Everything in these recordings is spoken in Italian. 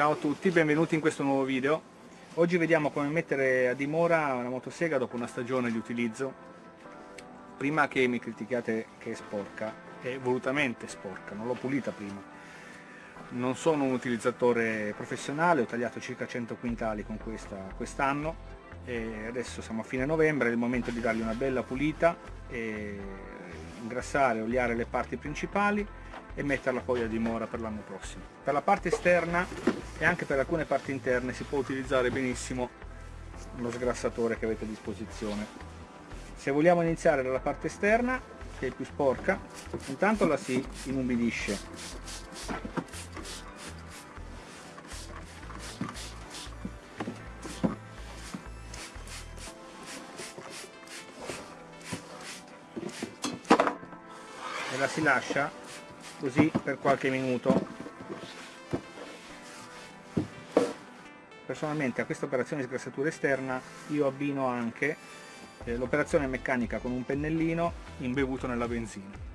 Ciao a tutti, benvenuti in questo nuovo video. Oggi vediamo come mettere a dimora una motosega dopo una stagione di utilizzo. Prima che mi critichiate che è sporca, è volutamente sporca, non l'ho pulita prima. Non sono un utilizzatore professionale, ho tagliato circa 100 quintali con questa quest'anno e adesso siamo a fine novembre, è il momento di dargli una bella pulita e ingrassare, oliare le parti principali e metterla poi a dimora per l'anno prossimo. Per la parte esterna e anche per alcune parti interne si può utilizzare benissimo lo sgrassatore che avete a disposizione. Se vogliamo iniziare dalla parte esterna, che è più sporca, intanto la si inumidisce. E la si lascia così per qualche minuto. Personalmente a questa operazione di sgrassatura esterna io abbino anche eh, l'operazione meccanica con un pennellino imbevuto nella benzina.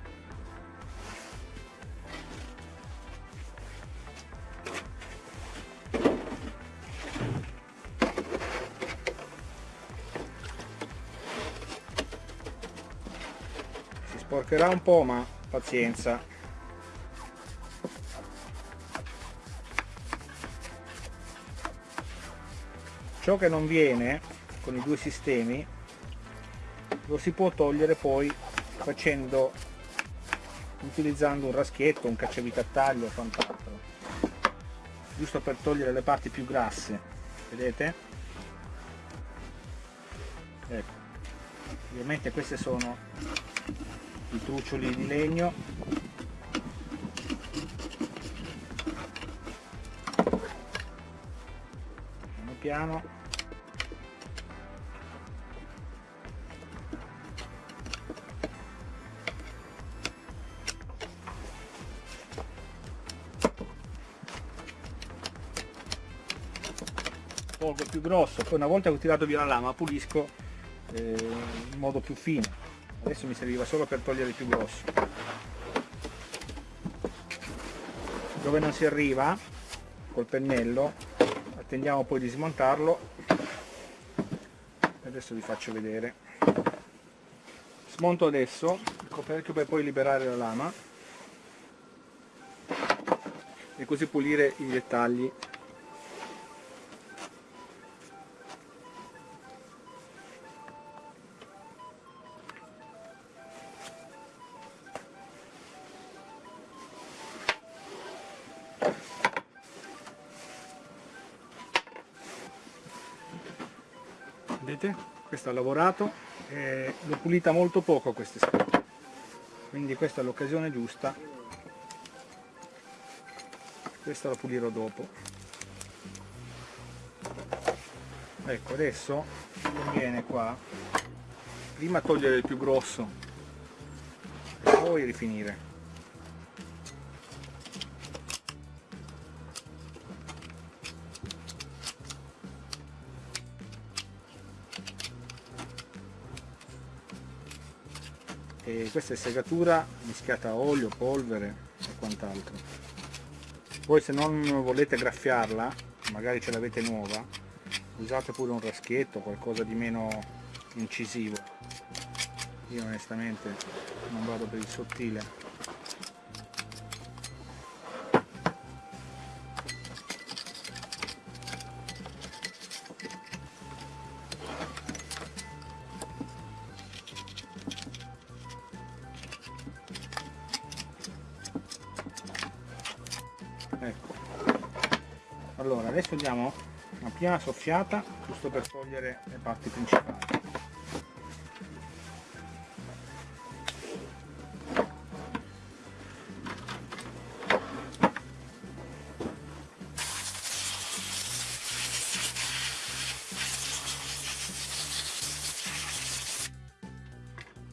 Si sporcherà un po' ma pazienza ciò che non viene con i due sistemi lo si può togliere poi facendo utilizzando un raschietto, un cacciavite a taglio o quant'altro. Giusto per togliere le parti più grasse vedete? ecco. Ovviamente questi sono i truccioli di legno. Piano piano polvo più grosso poi una volta che ho tirato via la lama pulisco eh, in modo più fine. Adesso mi serviva solo per togliere il più grosso. Dove non si arriva col pennello attendiamo poi di smontarlo. Adesso vi faccio vedere. Smonto adesso il coperchio per poi liberare la lama e così pulire i dettagli vedete questo ha lavorato e l'ho pulita molto poco queste scarpe. Quindi questa è l'occasione giusta. Questa la pulirò dopo. Ecco adesso conviene qua prima togliere il più grosso e poi rifinire questa è segatura mischiata a olio, polvere e quant'altro. Poi se non volete graffiarla magari ce l'avete nuova usate pure un raschietto qualcosa di meno incisivo. Io onestamente non vado per il sottile allora adesso diamo una prima soffiata giusto per togliere le parti principali.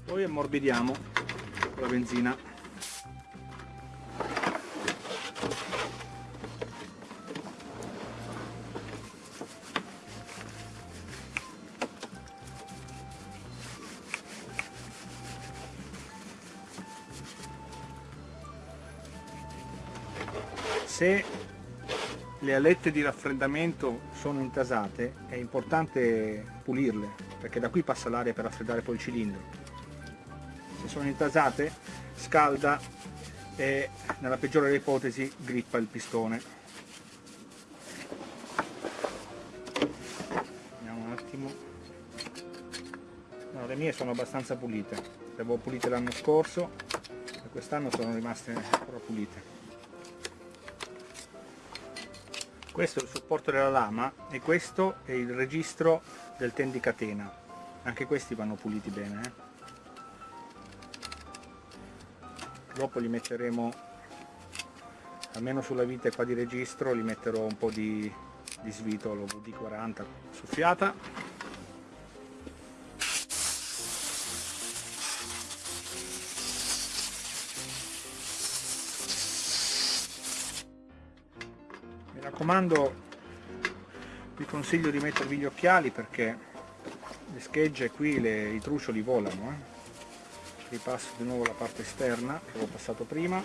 Poi ammorbidiamo la benzina se le alette di raffreddamento sono intasate è importante pulirle perché da qui passa l'aria per raffreddare poi il cilindro. Se sono intasate scalda e nella peggiore delle ipotesi grippa il pistone. Vediamo un attimo. No, le mie sono abbastanza pulite. Le avevo pulite l'anno scorso e quest'anno sono rimaste ancora pulite questo è il supporto della lama e questo è il registro del ten di catena anche questi vanno puliti bene eh? dopo li metteremo almeno sulla vite qua di registro li metterò un po' di, di svitolo VD40 soffiata raccomando vi consiglio di mettervi gli occhiali perché le schegge qui, le, i trucioli volano eh. ripasso di nuovo la parte esterna che avevo passato prima.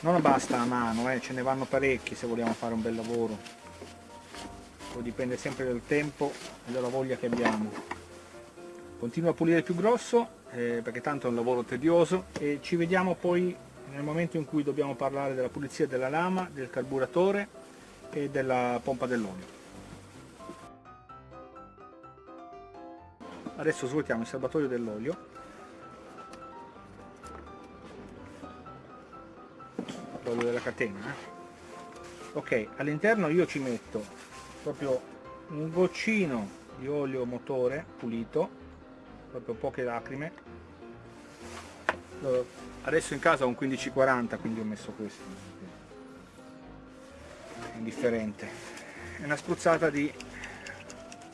Non basta a mano, eh, ce ne vanno parecchi se vogliamo fare un bel lavoro. Poi dipende sempre dal tempo e dalla voglia che abbiamo. Continuo a pulire più grosso eh, perché tanto è un lavoro tedioso. E ci vediamo poi nel momento in cui dobbiamo parlare della pulizia della lama, del carburatore e della pompa dell'olio. Adesso svuotiamo il serbatoio dell'olio. L'olio della catena. Eh? Ok, all'interno io ci metto proprio un goccino di olio motore pulito, proprio poche lacrime. Adesso in casa ho un 1540, quindi ho messo questo indifferente. È una spruzzata di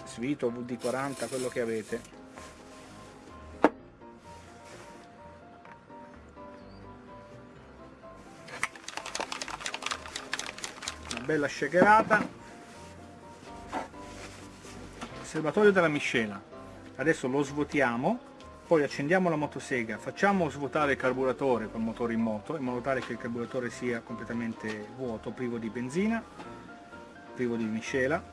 svito, VD40, quello che avete. Una bella shakerata. Serbatoio della miscela. Adesso lo svuotiamo poi accendiamo la motosega, facciamo svuotare il carburatore col motore in moto in modo tale che il carburatore sia completamente vuoto, privo di benzina, privo di miscela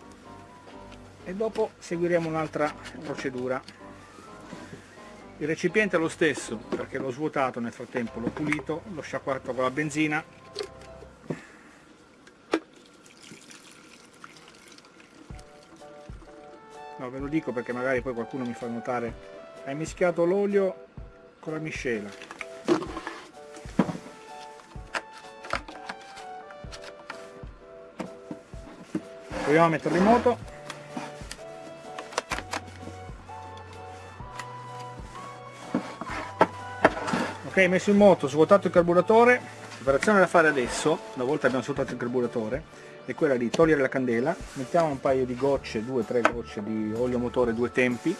e dopo seguiremo un'altra procedura. Il recipiente è lo stesso perché l'ho svuotato nel frattempo, l'ho pulito, l'ho sciacquato con la benzina No, ve lo dico perché magari poi qualcuno mi fa notare hai mischiato l'olio con la miscela. Proviamo a metterlo in moto. Ok messo in moto svuotato il carburatore. L'operazione da fare adesso una volta abbiamo svuotato il carburatore è quella di togliere la candela. Mettiamo un paio di gocce, due o tre gocce di olio motore due tempi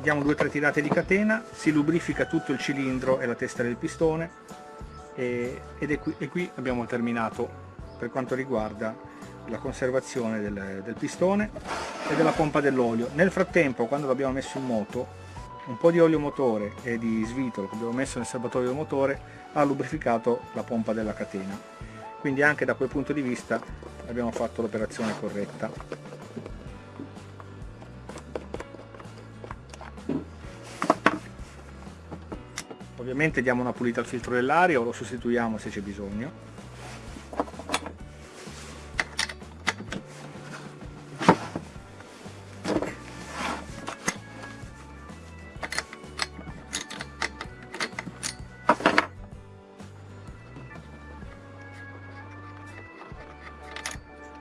diamo due o tre tirate di catena, si lubrifica tutto il cilindro e la testa del pistone e, qui, e qui abbiamo terminato per quanto riguarda la conservazione del, del pistone e della pompa dell'olio. Nel frattempo quando l'abbiamo messo in moto un po' di olio motore e di svitolo che abbiamo messo nel serbatoio del motore ha lubrificato la pompa della catena quindi anche da quel punto di vista abbiamo fatto l'operazione corretta ovviamente diamo una pulita al filtro dell'aria o lo sostituiamo se c'è bisogno.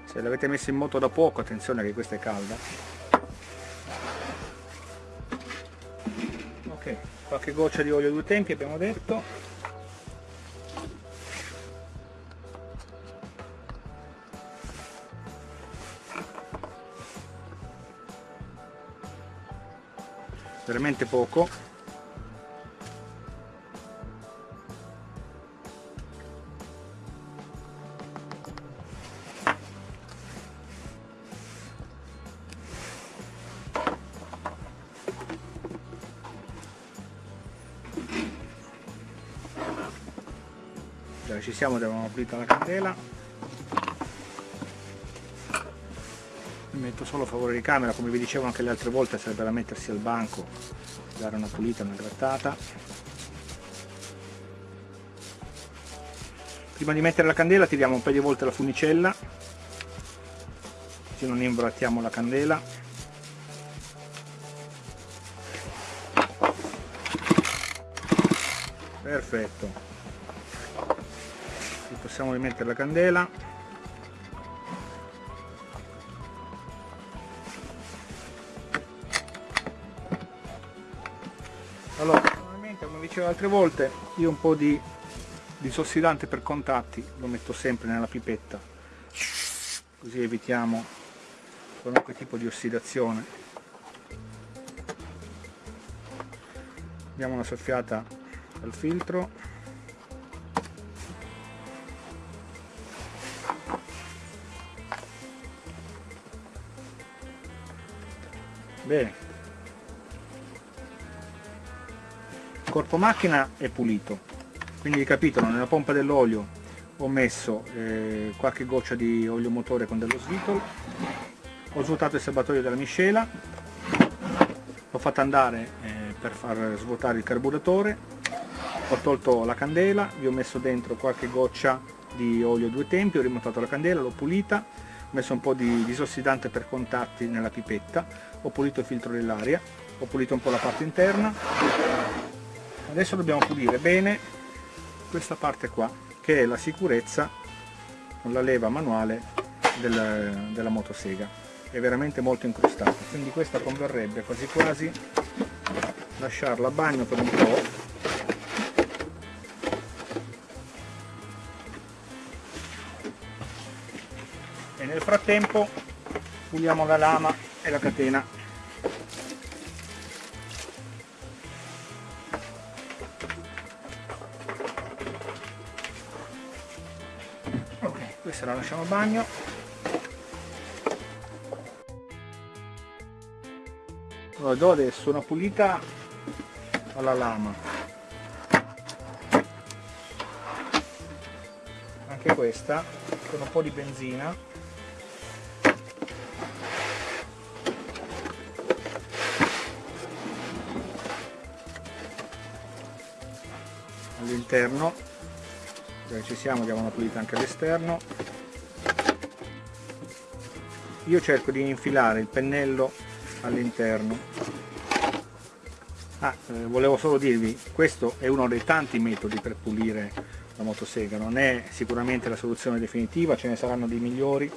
Se l'avete messo in moto da poco attenzione che questa è calda qualche goccia di olio due tempi abbiamo detto. Veramente poco ci siamo abbiamo pulito la candela. Metto solo a favore di camera come vi dicevo anche le altre volte sarebbe da mettersi al banco dare una pulita una grattata. Prima di mettere la candela tiriamo un paio di volte la funicella. Così non imbrattiamo la candela. Perfetto possiamo rimettere la candela. Allora normalmente come dicevo altre volte io un po' di disossidante per contatti lo metto sempre nella pipetta. Così evitiamo qualunque tipo di ossidazione. Diamo una soffiata al filtro bene. Corpo macchina è pulito quindi capitolo nella pompa dell'olio ho messo eh, qualche goccia di olio motore con dello svitol ho svuotato il serbatoio della miscela l'ho fatta andare eh, per far svuotare il carburatore ho tolto la candela vi ho messo dentro qualche goccia di olio due tempi ho rimontato la candela l'ho pulita ho messo un po' di disossidante per contatti nella pipetta ho pulito il filtro dell'aria ho pulito un po' la parte interna. Adesso dobbiamo pulire bene questa parte qua che è la sicurezza con la leva manuale del, della motosega. È veramente molto incrostata quindi questa converrebbe quasi quasi lasciarla a bagno per un po' e nel frattempo puliamo la lama e la catena. Questa la lasciamo a bagno. Allora do adesso una pulita alla lama. Anche questa con un po' di benzina all'interno dove ci siamo diamo una pulita anche all'esterno. Io cerco di infilare il pennello all'interno. Ah, eh, volevo solo dirvi questo è uno dei tanti metodi per pulire la motosega. Non è sicuramente la soluzione definitiva ce ne saranno di migliori.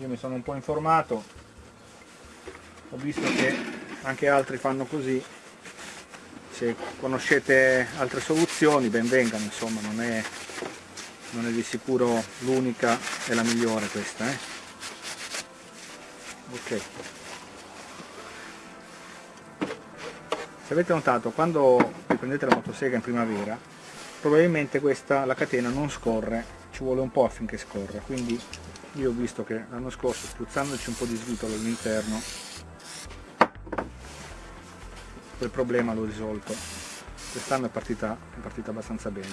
Io mi sono un po' informato. Ho visto che anche altri fanno così se conoscete altre soluzioni ben vengano insomma non è, non è di sicuro l'unica e la migliore questa eh? ok se avete notato quando riprendete la motosega in primavera probabilmente questa la catena non scorre ci vuole un po' affinché scorra quindi io ho visto che l'anno scorso spruzzandoci un po' di svitolo all'interno quel problema l'ho risolto. Quest'anno è partita, è partita abbastanza bene.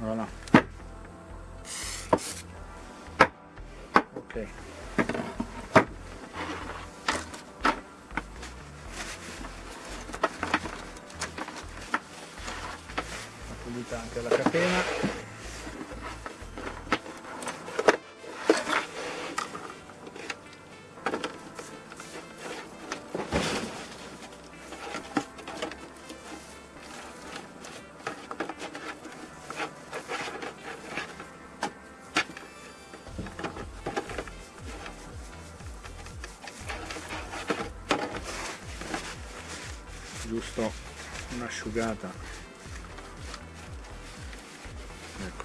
Voilà. ok. Pulita anche la catena giusto? Un'asciugata ecco.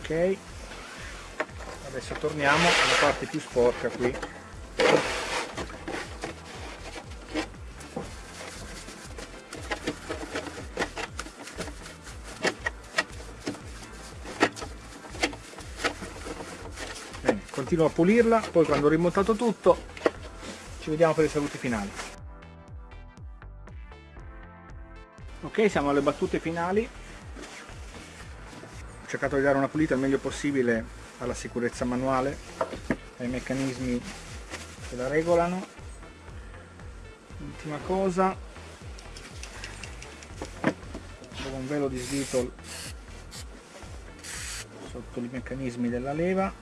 Ok. Adesso torniamo alla parte più sporca qui continuo a pulirla, poi quando ho rimontato tutto ci vediamo per i saluti finali. Ok, siamo alle battute finali. Ho cercato di dare una pulita il meglio possibile alla sicurezza manuale, ai meccanismi che la regolano. Ultima cosa, un velo di svitol sotto i meccanismi della leva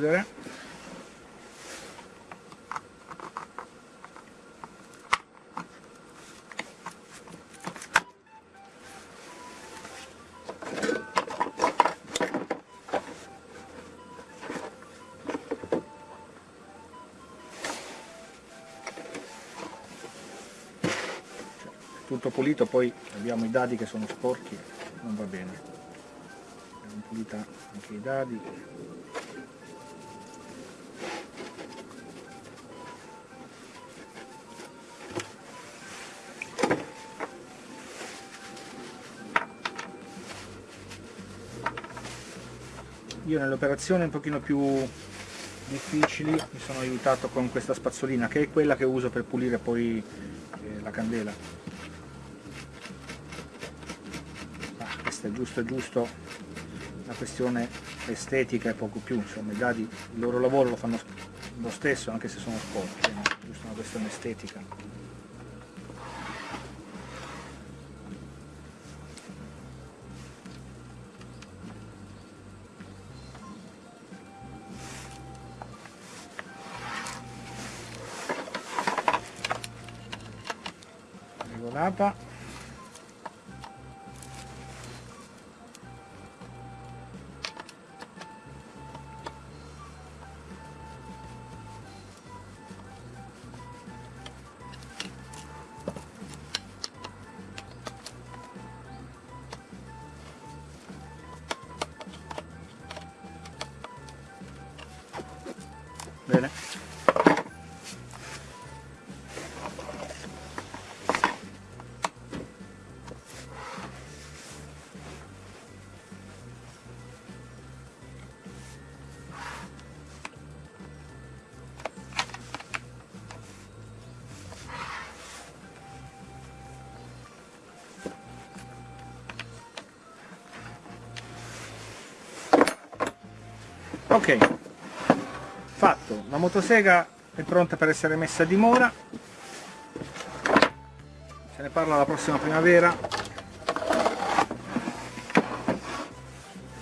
chiudere tutto pulito poi abbiamo i dadi che sono sporchi non va bene. Abbiamo pulita anche i dadi io nelle operazioni un pochino più difficili mi sono aiutato con questa spazzolina che è quella che uso per pulire poi eh, la candela questo è giusto giusto una questione estetica e poco più, insomma i dadi il loro lavoro lo fanno lo stesso anche se sono sporchi, no? giusto una questione estetica. Ok, fatto. La motosega è pronta per essere messa a dimora. Se ne parla la prossima primavera.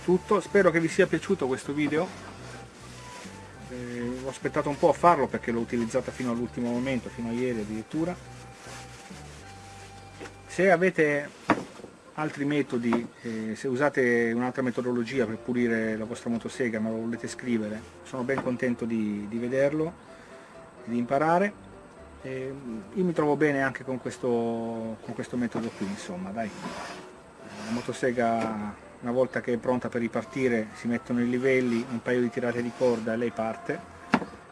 Tutto. Spero che vi sia piaciuto questo video. Eh, ho aspettato un po' a farlo perché l'ho utilizzata fino all'ultimo momento fino a ieri addirittura. Se avete altri metodi, eh, se usate un'altra metodologia per pulire la vostra motosega ma lo volete scrivere, sono ben contento di, di vederlo, di imparare. E io mi trovo bene anche con questo, con questo metodo qui, insomma, dai. La motosega una volta che è pronta per ripartire si mettono i livelli, un paio di tirate di corda e lei parte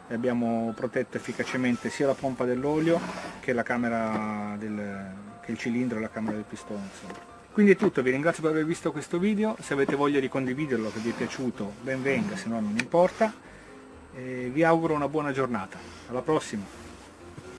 e abbiamo protetto efficacemente sia la pompa dell'olio che la camera del, che il cilindro e la camera del pistone insomma. Quindi è tutto, vi ringrazio per aver visto questo video, se avete voglia di condividerlo, che vi è piaciuto, ben venga, se no non importa. E vi auguro una buona giornata. Alla prossima!